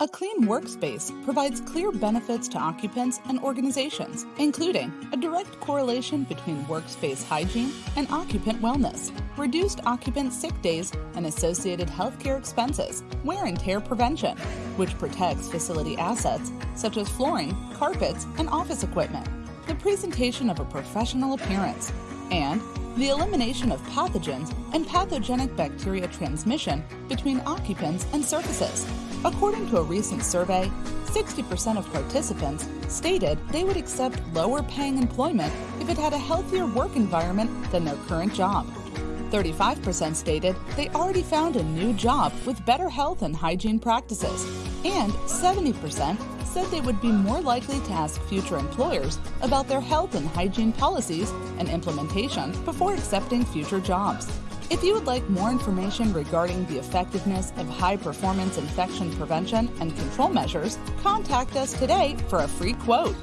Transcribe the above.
A clean workspace provides clear benefits to occupants and organizations, including a direct correlation between workspace hygiene and occupant wellness, reduced occupant sick days and associated healthcare expenses, wear and tear prevention, which protects facility assets such as flooring, carpets, and office equipment, the presentation of a professional appearance, and the elimination of pathogens and pathogenic bacteria transmission between occupants and surfaces. According to a recent survey, 60% of participants stated they would accept lower paying employment if it had a healthier work environment than their current job. 35% stated they already found a new job with better health and hygiene practices, and 70% said they would be more likely to ask future employers about their health and hygiene policies and implementation before accepting future jobs. If you would like more information regarding the effectiveness of high performance infection prevention and control measures, contact us today for a free quote.